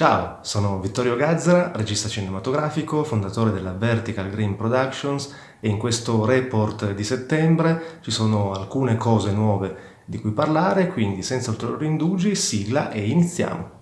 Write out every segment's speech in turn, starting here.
Ciao, sono Vittorio Gazzara, regista cinematografico, fondatore della Vertical Green Productions e in questo report di settembre ci sono alcune cose nuove di cui parlare, quindi senza ulteriori indugi, sigla e iniziamo.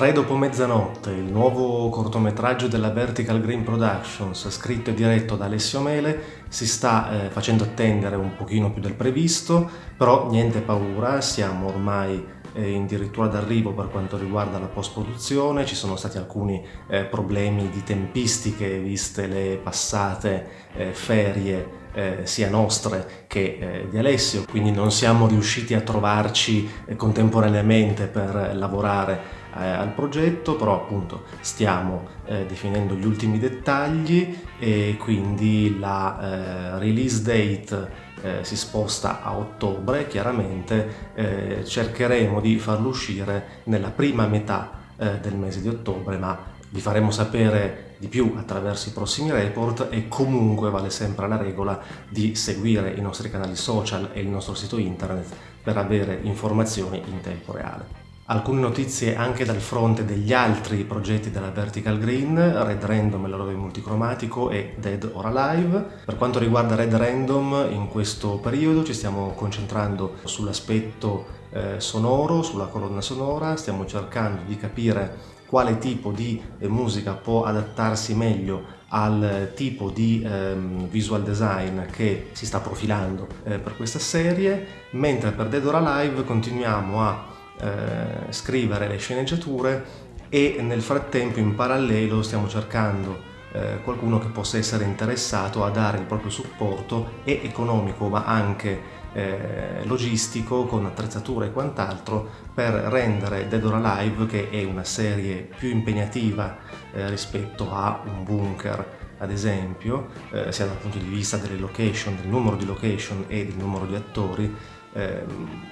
Tre dopo mezzanotte, il nuovo cortometraggio della Vertical Green Productions, scritto e diretto da Alessio Mele, si sta eh, facendo attendere un pochino più del previsto, però niente paura, siamo ormai eh, addirittura d'arrivo per quanto riguarda la post-produzione, ci sono stati alcuni eh, problemi di tempistiche viste le passate eh, ferie eh, sia nostre che eh, di Alessio, quindi non siamo riusciti a trovarci eh, contemporaneamente per lavorare eh, al progetto, però appunto stiamo eh, definendo gli ultimi dettagli e quindi la eh, release date eh, si sposta a ottobre, chiaramente eh, cercheremo di farlo uscire nella prima metà del mese di ottobre, ma vi faremo sapere di più attraverso i prossimi report e comunque vale sempre la regola di seguire i nostri canali social e il nostro sito internet per avere informazioni in tempo reale. Alcune notizie anche dal fronte degli altri progetti della Vertical Green, Red Random e l'orologio multicromatico e Dead or Alive. Per quanto riguarda Red Random, in questo periodo ci stiamo concentrando sull'aspetto eh, sonoro, sulla colonna sonora, stiamo cercando di capire quale tipo di eh, musica può adattarsi meglio al tipo di ehm, visual design che si sta profilando eh, per questa serie, mentre per Dead or Alive continuiamo a eh, scrivere le sceneggiature e nel frattempo in parallelo stiamo cercando eh, qualcuno che possa essere interessato a dare il proprio supporto e economico ma anche eh, logistico con attrezzature e quant'altro per rendere Dead or Alive che è una serie più impegnativa eh, rispetto a un bunker ad esempio eh, sia dal punto di vista delle location, del numero di location e del numero di attori eh,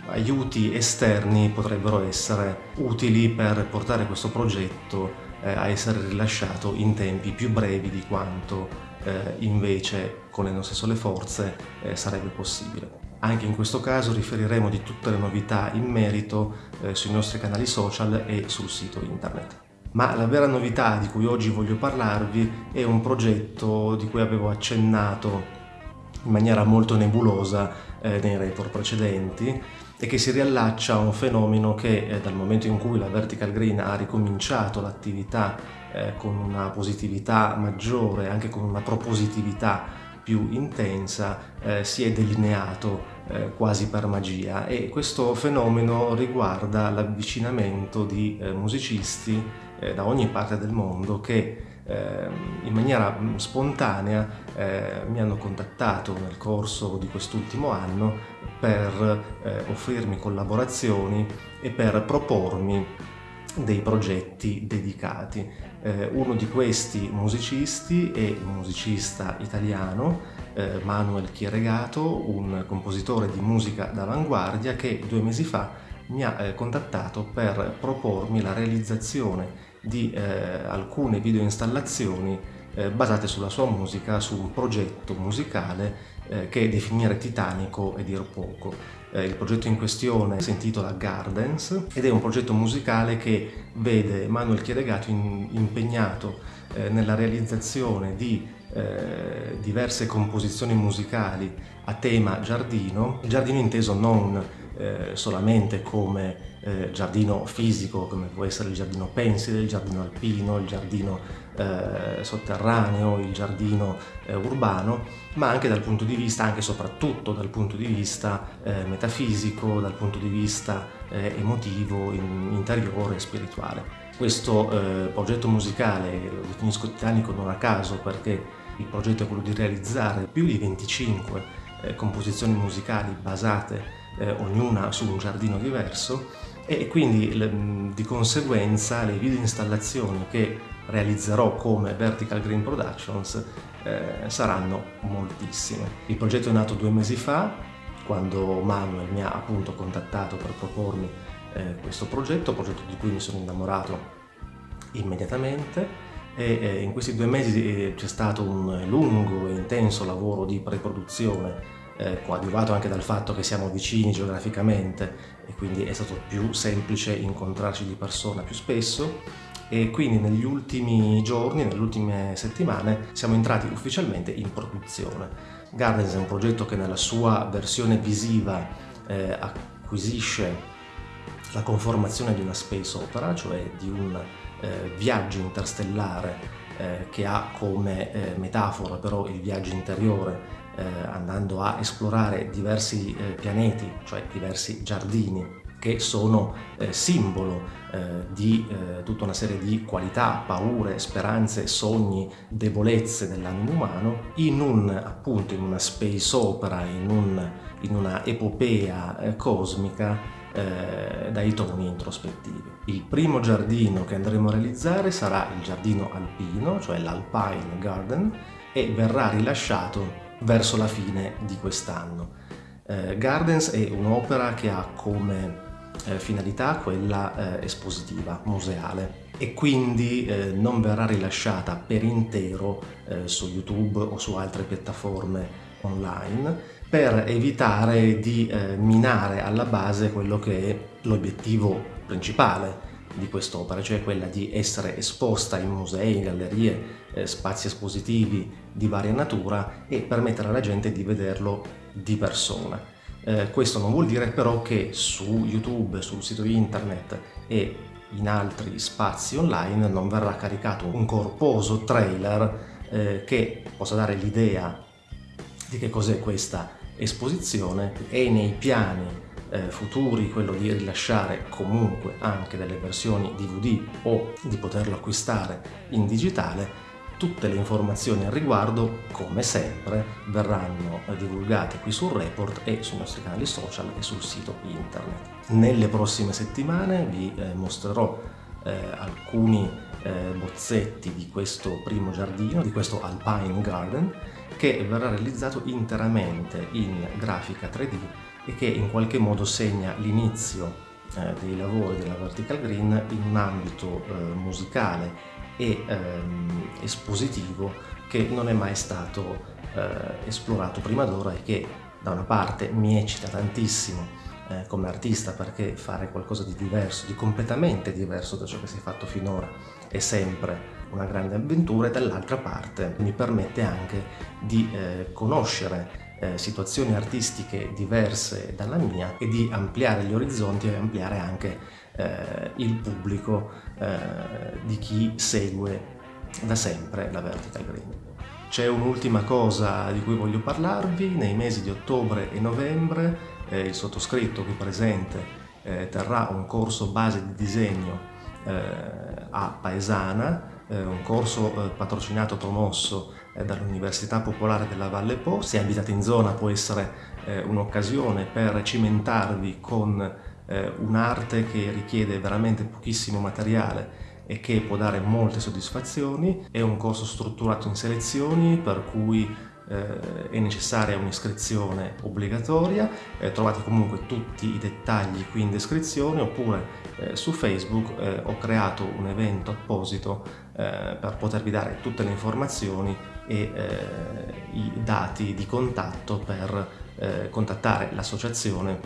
aiuti esterni potrebbero essere utili per portare questo progetto eh, a essere rilasciato in tempi più brevi di quanto eh, invece con le nostre sole forze eh, sarebbe possibile. Anche in questo caso riferiremo di tutte le novità in merito eh, sui nostri canali social e sul sito internet. Ma la vera novità di cui oggi voglio parlarvi è un progetto di cui avevo accennato in maniera molto nebulosa eh, nei report precedenti e che si riallaccia a un fenomeno che eh, dal momento in cui la Vertical Green ha ricominciato l'attività eh, con una positività maggiore, anche con una propositività più intensa, eh, si è delineato eh, quasi per magia. E questo fenomeno riguarda l'avvicinamento di eh, musicisti eh, da ogni parte del mondo che Ehm, in maniera mm, spontanea eh, mi hanno contattato nel corso di quest'ultimo anno per eh, offrirmi collaborazioni e per propormi dei progetti dedicati. Eh, uno di questi musicisti è un musicista italiano, eh, Manuel Chieregato, un compositore di musica d'avanguardia che due mesi fa mi ha eh, contattato per propormi la realizzazione di eh, alcune video installazioni eh, basate sulla sua musica, su un progetto musicale eh, che definire titanico e dir poco. Eh, il progetto in questione si intitola Gardens ed è un progetto musicale che vede Manuel Chiedegato in, impegnato eh, nella realizzazione di eh, diverse composizioni musicali a tema giardino, giardino inteso non eh, solamente come eh, giardino fisico, come può essere il giardino pensile, il giardino alpino, il giardino eh, sotterraneo, il giardino eh, urbano, ma anche dal punto di vista, anche e soprattutto dal punto di vista eh, metafisico, dal punto di vista eh, emotivo, in, interiore e spirituale. Questo progetto musicale lo definisco titanico non a caso perché il progetto è quello di realizzare più di 25 composizioni musicali basate eh, ognuna su un giardino diverso e quindi le, di conseguenza le video installazioni che realizzerò come Vertical Green Productions eh, saranno moltissime. Il progetto è nato due mesi fa quando Manuel mi ha appunto contattato per propormi eh, questo progetto, progetto di cui mi sono innamorato immediatamente e eh, in questi due mesi eh, c'è stato un lungo e intenso lavoro di preproduzione eh, coadiuvato anche dal fatto che siamo vicini geograficamente e quindi è stato più semplice incontrarci di persona più spesso e quindi negli ultimi giorni, nelle ultime settimane siamo entrati ufficialmente in produzione. Gardens è un progetto che nella sua versione visiva eh, acquisisce la conformazione di una space opera, cioè di un eh, viaggio interstellare eh, che ha come eh, metafora però il viaggio interiore eh, andando a esplorare diversi eh, pianeti, cioè diversi giardini che sono eh, simbolo eh, di eh, tutta una serie di qualità, paure, speranze, sogni, debolezze dell'animo umano in un appunto in una space opera, in, un, in una epopea eh, cosmica dai toni introspettivi. Il primo giardino che andremo a realizzare sarà il giardino alpino, cioè l'Alpine Garden, e verrà rilasciato verso la fine di quest'anno. Eh, Gardens è un'opera che ha come eh, finalità quella eh, espositiva, museale e quindi eh, non verrà rilasciata per intero eh, su YouTube o su altre piattaforme online per evitare di eh, minare alla base quello che è l'obiettivo principale di quest'opera, cioè quella di essere esposta in musei, gallerie, eh, spazi espositivi di varia natura e permettere alla gente di vederlo di persona. Eh, questo non vuol dire però che su YouTube, sul sito internet e in altri spazi online non verrà caricato un corposo trailer eh, che possa dare l'idea di che cos'è questa esposizione e nei piani eh, futuri quello di rilasciare comunque anche delle versioni DVD o di poterlo acquistare in digitale, tutte le informazioni al riguardo, come sempre, verranno divulgate qui sul report e sui nostri canali social e sul sito internet. Nelle prossime settimane vi eh, mostrerò eh, alcuni eh, bozzetti di questo primo giardino, di questo Alpine Garden, che verrà realizzato interamente in grafica 3D e che in qualche modo segna l'inizio eh, dei lavori della Vertical Green in un ambito eh, musicale e ehm, espositivo che non è mai stato eh, esplorato prima d'ora e che da una parte mi eccita tantissimo eh, come artista perché fare qualcosa di diverso, di completamente diverso da ciò che si è fatto finora è sempre una grande avventura e dall'altra parte mi permette anche di eh, conoscere eh, situazioni artistiche diverse dalla mia e di ampliare gli orizzonti e ampliare anche eh, il pubblico eh, di chi segue da sempre la Vertical Green. C'è un'ultima cosa di cui voglio parlarvi, nei mesi di ottobre e novembre eh, il sottoscritto qui presente eh, terrà un corso base di disegno eh, a Paesana, un corso patrocinato, promosso dall'Università Popolare della Valle Po. Se abitate in zona può essere eh, un'occasione per cimentarvi con eh, un'arte che richiede veramente pochissimo materiale e che può dare molte soddisfazioni. È un corso strutturato in selezioni per cui eh, è necessaria un'iscrizione obbligatoria, eh, trovate comunque tutti i dettagli qui in descrizione oppure eh, su Facebook eh, ho creato un evento apposito eh, per potervi dare tutte le informazioni e eh, i dati di contatto per contattare l'associazione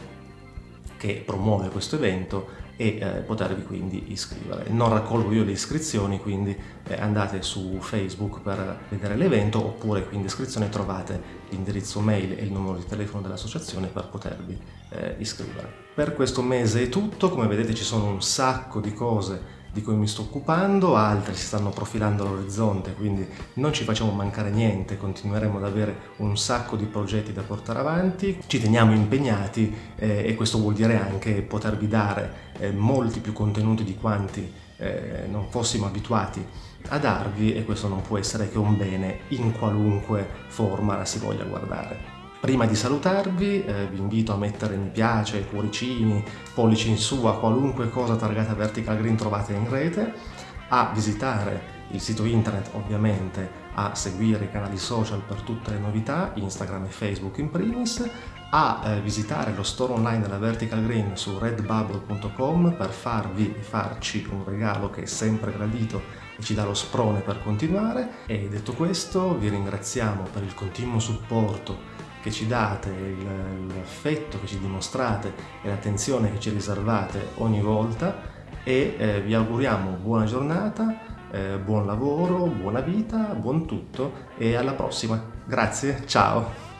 che promuove questo evento e eh, potervi quindi iscrivere. Non raccolgo io le iscrizioni, quindi eh, andate su Facebook per vedere l'evento oppure qui in descrizione trovate l'indirizzo mail e il numero di telefono dell'associazione per potervi eh, iscrivere. Per questo mese è tutto, come vedete ci sono un sacco di cose di cui mi sto occupando, altri si stanno profilando all'orizzonte, quindi non ci facciamo mancare niente, continueremo ad avere un sacco di progetti da portare avanti, ci teniamo impegnati eh, e questo vuol dire anche potervi dare eh, molti più contenuti di quanti eh, non fossimo abituati a darvi e questo non può essere che un bene in qualunque forma la si voglia guardare. Prima di salutarvi eh, vi invito a mettere mi piace, cuoricini, pollici in su a qualunque cosa targata Vertical Green trovate in rete, a visitare il sito internet ovviamente, a seguire i canali social per tutte le novità, Instagram e Facebook in primis, a eh, visitare lo store online della Vertical Green su redbubble.com per farvi e farci un regalo che è sempre gradito e ci dà lo sprone per continuare. E detto questo vi ringraziamo per il continuo supporto che ci date, l'affetto che ci dimostrate e l'attenzione che ci riservate ogni volta e eh, vi auguriamo buona giornata, eh, buon lavoro, buona vita, buon tutto e alla prossima. Grazie, ciao!